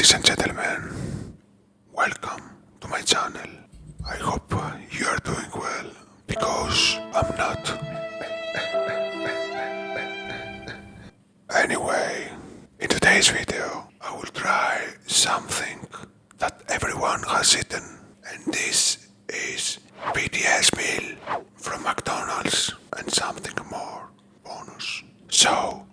Ladies and gentlemen, welcome to my channel. I hope you are doing well because I'm not. Anyway, in today's video, I will try something that everyone has eaten, and this is BTS meal from McDonald's and something more bonus. So,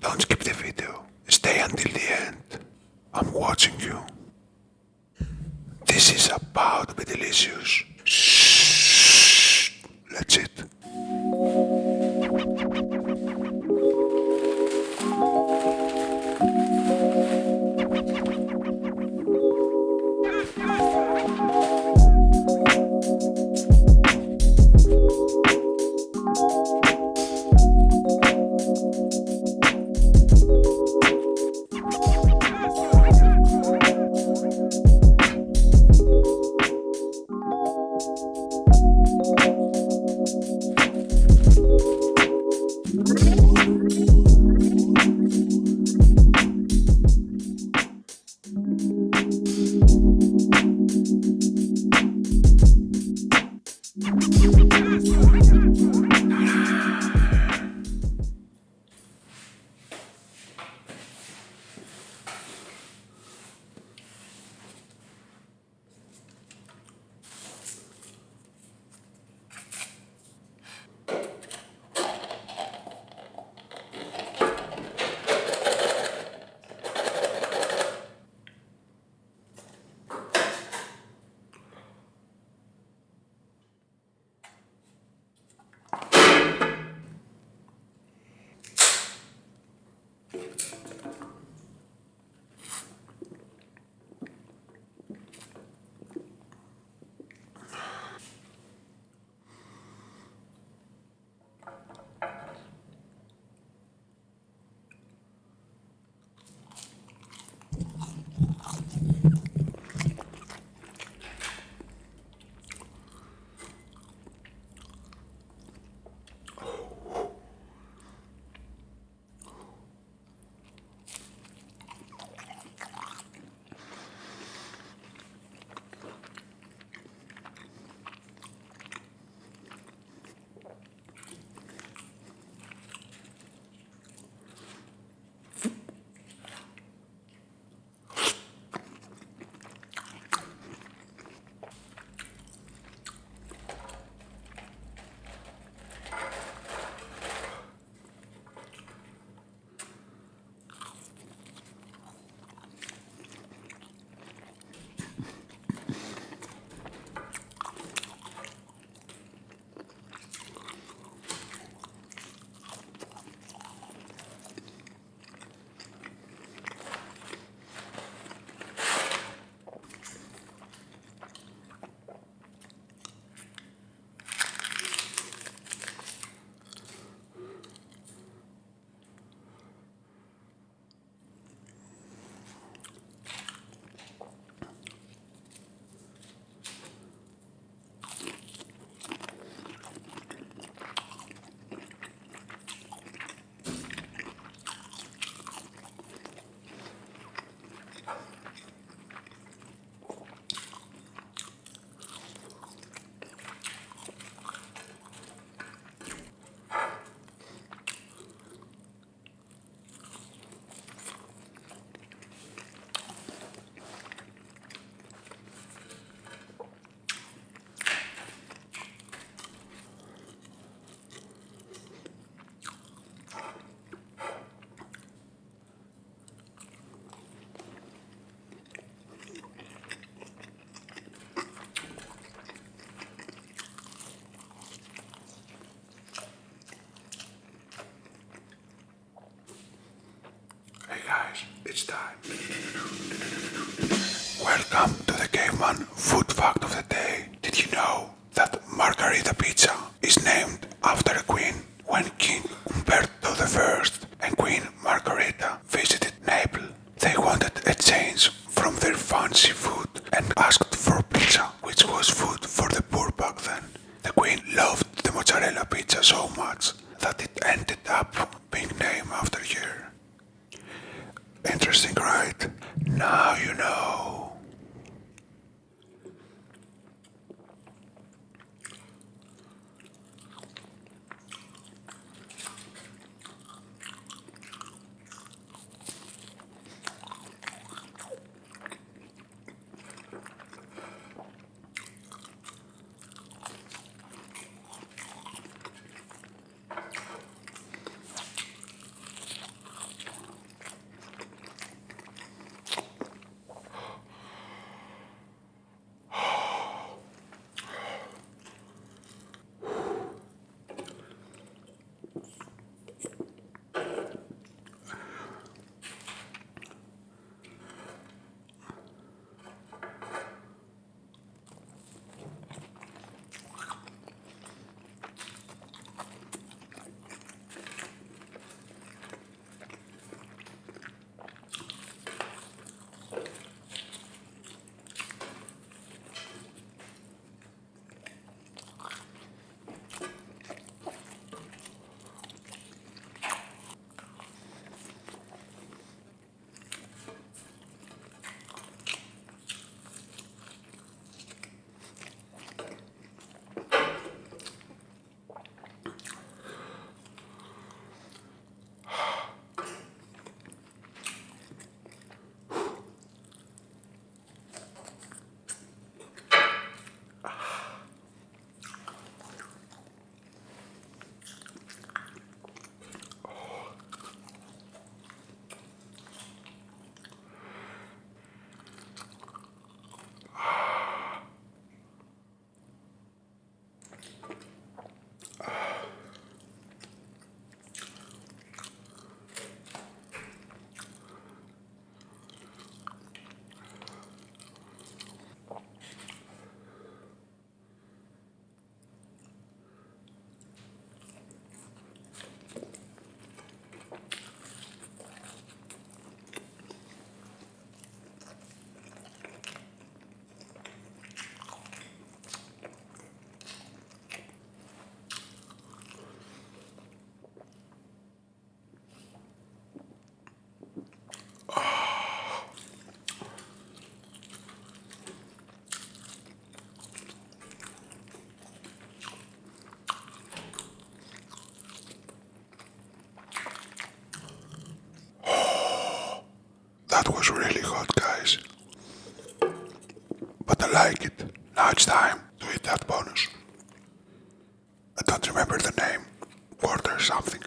don't skip the video. Stay until the end. I'm watching you. This is about to be delicious. Shh. Let's eat. It's time. Welcome to the Caveman Food Fact of the Day. Did you know that Margherita Pizza is named after a queen? When King Umberto I and Queen Margherita visited Naples, they wanted a change from their fancy food and asked for pizza, which was food for the poor back then. The queen loved the mozzarella pizza so much that it ended up That was really hot, guys. But I like it. Now it's time to eat that bonus. I don't remember the name. Quarter something.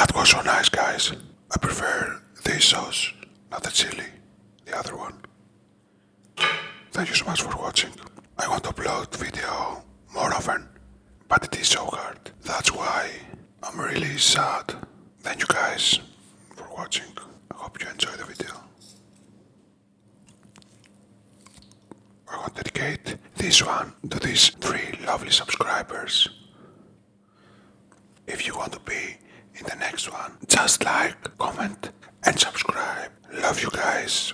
That was so nice, guys. I prefer this sauce, not the chili, the other one. Thank you so much for watching. I want to upload video more often, but it is so hard. That's why I'm really sad. Thank you guys for watching. I hope you enjoy the video. I want to dedicate this one to these three lovely subscribers. If you want to be in the next one, just like, comment, and subscribe. Love you guys.